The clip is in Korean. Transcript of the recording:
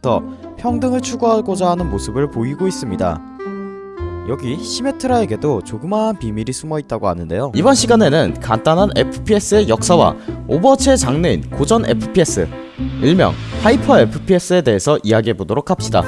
더 평등을 추구하고자 하는 모습을 보이고 있습니다. 여기 시메트라에게도 조그마한 비밀이 숨어 있다고 하는데요. 이번 시간에는 간단한 FPS의 역사와 오버워치의 장르인 고전 FPS, 일명 하이퍼 FPS에 대해서 이야기해 보도록 합시다.